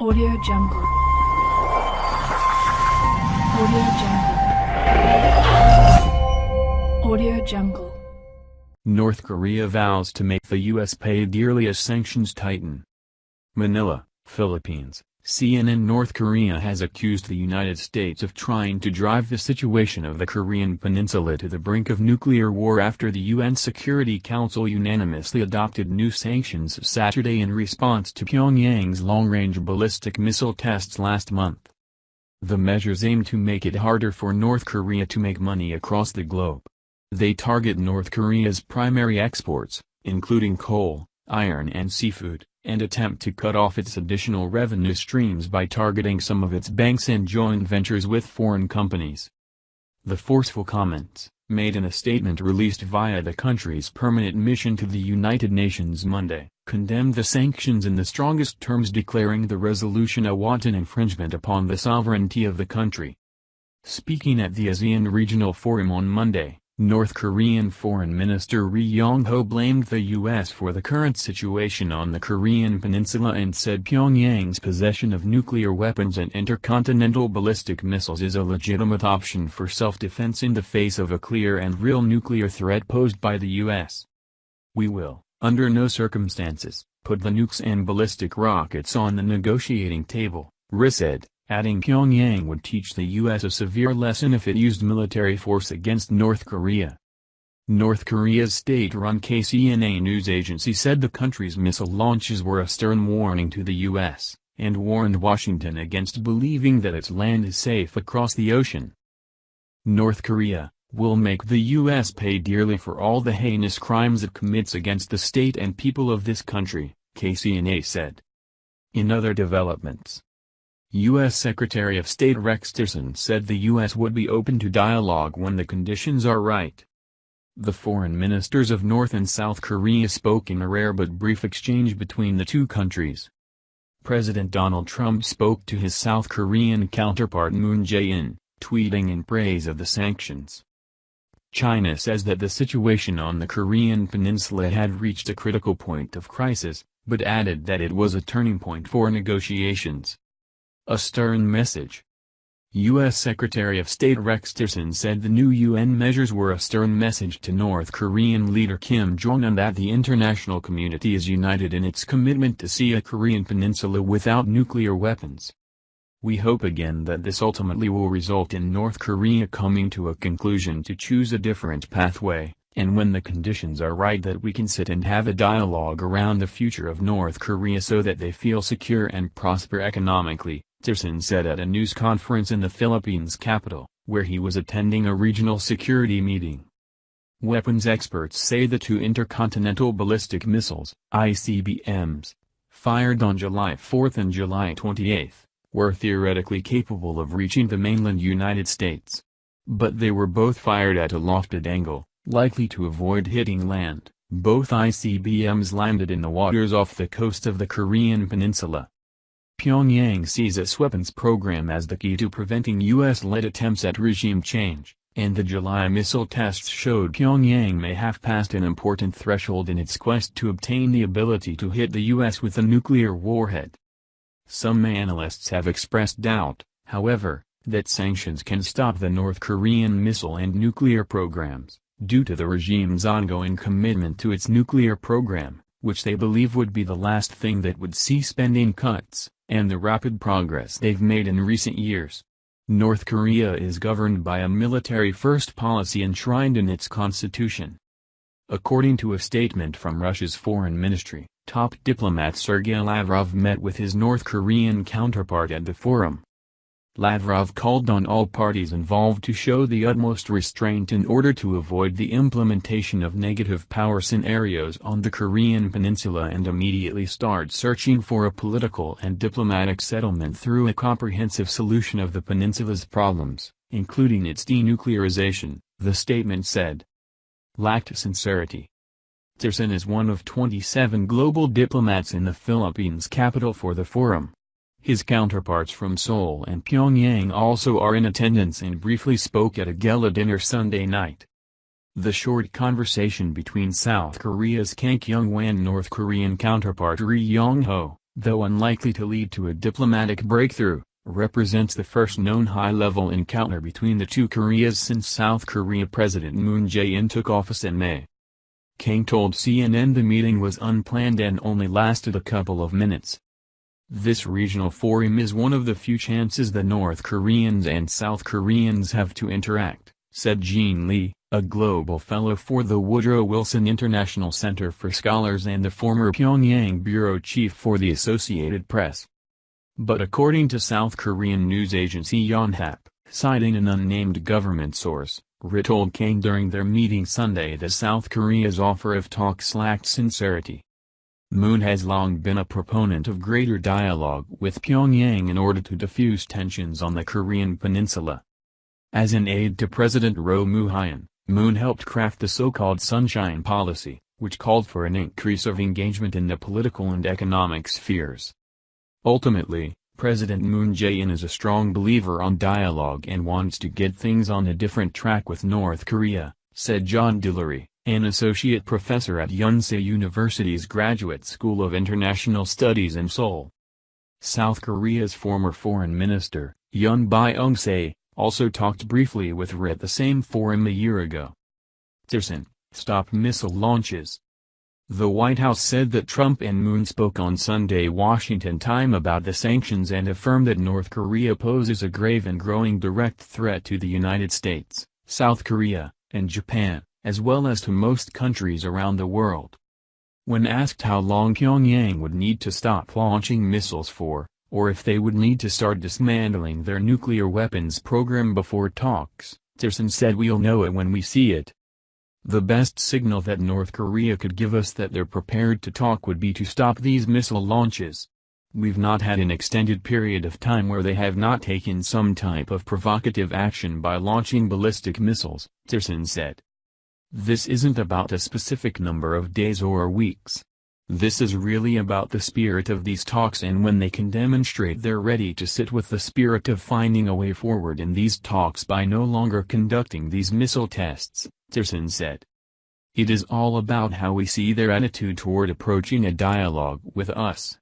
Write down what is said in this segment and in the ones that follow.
Audio Jungle. Audio Jungle. Audio Jungle. North Korea vows to make the U.S. pay dearly as sanctions tighten. Manila, Philippines. CNN North Korea has accused the United States of trying to drive the situation of the Korean peninsula to the brink of nuclear war after the UN Security Council unanimously adopted new sanctions Saturday in response to Pyongyang's long-range ballistic missile tests last month. The measures aim to make it harder for North Korea to make money across the globe. They target North Korea's primary exports, including coal, iron and seafood and attempt to cut off its additional revenue streams by targeting some of its banks and joint ventures with foreign companies. The forceful comments, made in a statement released via the country's permanent mission to the United Nations Monday, condemned the sanctions in the strongest terms declaring the resolution a wanton infringement upon the sovereignty of the country. Speaking at the ASEAN Regional Forum on Monday, North Korean Foreign Minister Ri Yong-ho blamed the U.S. for the current situation on the Korean peninsula and said Pyongyang's possession of nuclear weapons and intercontinental ballistic missiles is a legitimate option for self-defense in the face of a clear and real nuclear threat posed by the U.S. We will, under no circumstances, put the nukes and ballistic rockets on the negotiating table, Ri said adding Pyongyang would teach the U.S. a severe lesson if it used military force against North Korea. North Korea's state-run KCNA news agency said the country's missile launches were a stern warning to the U.S., and warned Washington against believing that its land is safe across the ocean. North Korea, will make the U.S. pay dearly for all the heinous crimes it commits against the state and people of this country, KCNA said. In other developments, U.S. Secretary of State Rex Tillerson said the U.S. would be open to dialogue when the conditions are right. The foreign ministers of North and South Korea spoke in a rare but brief exchange between the two countries. President Donald Trump spoke to his South Korean counterpart Moon Jae-in, tweeting in praise of the sanctions. China says that the situation on the Korean peninsula had reached a critical point of crisis, but added that it was a turning point for negotiations. A stern message. U.S. Secretary of State Rex Tillerson said the new UN measures were a stern message to North Korean leader Kim Jong-un that the international community is united in its commitment to see a Korean peninsula without nuclear weapons. We hope again that this ultimately will result in North Korea coming to a conclusion to choose a different pathway, and when the conditions are right that we can sit and have a dialogue around the future of North Korea so that they feel secure and prosper economically, Tillerson said at a news conference in the Philippines capital, where he was attending a regional security meeting. Weapons experts say the two intercontinental ballistic missiles, ICBMs, fired on July 4 and July 28, were theoretically capable of reaching the mainland United States. But they were both fired at a lofted angle, likely to avoid hitting land. Both ICBMs landed in the waters off the coast of the Korean peninsula. Pyongyang sees its weapons program as the key to preventing U.S.-led attempts at regime change, and the July missile tests showed Pyongyang may have passed an important threshold in its quest to obtain the ability to hit the U.S. with a nuclear warhead. Some analysts have expressed doubt, however, that sanctions can stop the North Korean missile and nuclear programs, due to the regime's ongoing commitment to its nuclear program, which they believe would be the last thing that would see spending cuts and the rapid progress they've made in recent years. North Korea is governed by a military-first policy enshrined in its constitution. According to a statement from Russia's foreign ministry, top diplomat Sergei Lavrov met with his North Korean counterpart at the forum. Lavrov called on all parties involved to show the utmost restraint in order to avoid the implementation of negative power scenarios on the Korean peninsula and immediately start searching for a political and diplomatic settlement through a comprehensive solution of the peninsula's problems, including its denuclearization, the statement said. Lacked sincerity. Tillerson is one of 27 global diplomats in the Philippines capital for the forum. His counterparts from Seoul and Pyongyang also are in attendance and briefly spoke at a gala dinner Sunday night. The short conversation between South Korea's Kang Kyung-wha and North Korean counterpart Ri Yong-ho, though unlikely to lead to a diplomatic breakthrough, represents the first known high-level encounter between the two Koreas since South Korea President Moon Jae-in took office in May. Kang told CNN the meeting was unplanned and only lasted a couple of minutes. This regional forum is one of the few chances the North Koreans and South Koreans have to interact, said Jean Lee, a global fellow for the Woodrow Wilson International Center for Scholars and the former Pyongyang bureau chief for the Associated Press. But according to South Korean news agency Yonhap, citing an unnamed government source, Ri told Kang during their meeting Sunday that South Korea's offer of talks lacked sincerity. Moon has long been a proponent of greater dialogue with Pyongyang in order to diffuse tensions on the Korean peninsula. As an aide to President Roh Moo-hyun, Moon helped craft the so-called Sunshine Policy, which called for an increase of engagement in the political and economic spheres. Ultimately, President Moon Jae-in is a strong believer on dialogue and wants to get things on a different track with North Korea, said John Delury an associate professor at Yonsei University's Graduate School of International Studies in Seoul. South Korea's former foreign minister, Yoon Byung-se, also talked briefly with Ri the same forum a year ago. Tillerson, stop missile launches. The White House said that Trump and Moon spoke on Sunday Washington time about the sanctions and affirmed that North Korea poses a grave and growing direct threat to the United States, South Korea, and Japan as well as to most countries around the world. When asked how long Pyongyang would need to stop launching missiles for, or if they would need to start dismantling their nuclear weapons program before talks, Tillerson said we'll know it when we see it. The best signal that North Korea could give us that they're prepared to talk would be to stop these missile launches. We've not had an extended period of time where they have not taken some type of provocative action by launching ballistic missiles, Tillerson said. This isn't about a specific number of days or weeks. This is really about the spirit of these talks and when they can demonstrate they're ready to sit with the spirit of finding a way forward in these talks by no longer conducting these missile tests, Tillerson said. It is all about how we see their attitude toward approaching a dialogue with us.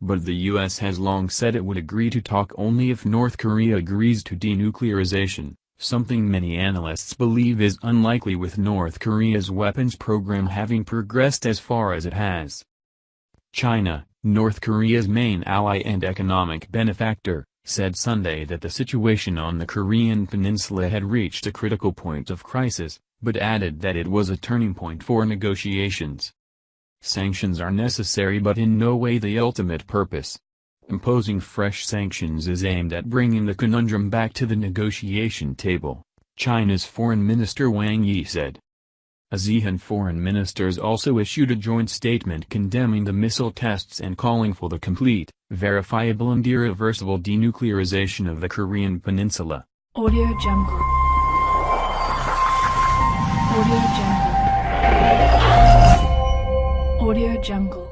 But the U.S. has long said it would agree to talk only if North Korea agrees to denuclearization something many analysts believe is unlikely with North Korea's weapons program having progressed as far as it has. China, North Korea's main ally and economic benefactor, said Sunday that the situation on the Korean peninsula had reached a critical point of crisis, but added that it was a turning point for negotiations. Sanctions are necessary but in no way the ultimate purpose, Imposing fresh sanctions is aimed at bringing the conundrum back to the negotiation table, China's Foreign Minister Wang Yi said. ASEAN foreign ministers also issued a joint statement condemning the missile tests and calling for the complete, verifiable and irreversible denuclearization of the Korean peninsula. Audio Jungle. Audio Jungle. Audio Jungle.